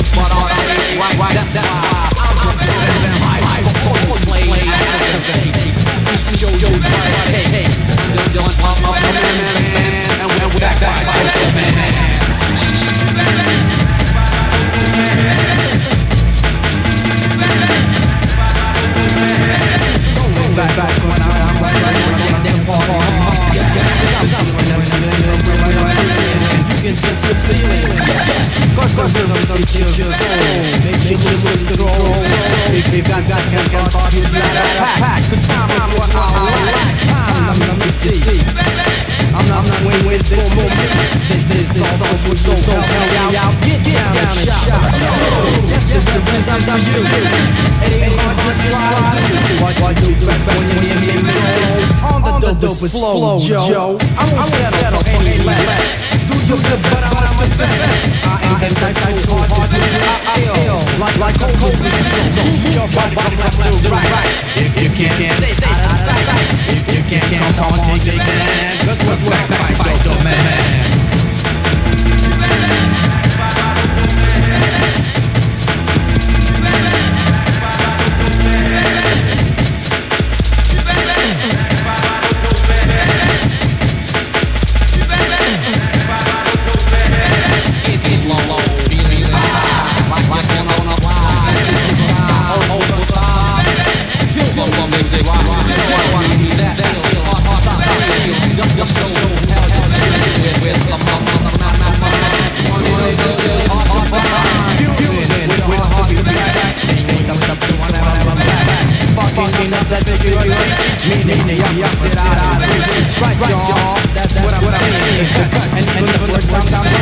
I'm for all day. Why, why, that's why I'm just sitting there. So, so. Show you what it takes. Don't, pump up the man, man. And we're back, back, man, man. Back, back, when I'm, I'm I'm them I'm them, them, them, them, them, them, them, them. You can touch the ceiling. Cause the rhythm takes your soul. Make you lose control. If you got got some thought, you gotta pack. Cause time is what I lack. Time, let me see. I'm not, I'm not waiting, wait, this for me. This is all for you, so help me out. Get down and shout. Yes, this is this I'm I'm you. It ain't hard to slide. What what you best when you hear me on the dopest flow, Joe. I won't settle for any less. Your best, but at my best. I ain't that type too hard to. I feel like like a cold so jump up from left to right. If you can't stay out of Right, y'all. That's what I'm saying. And the words I'm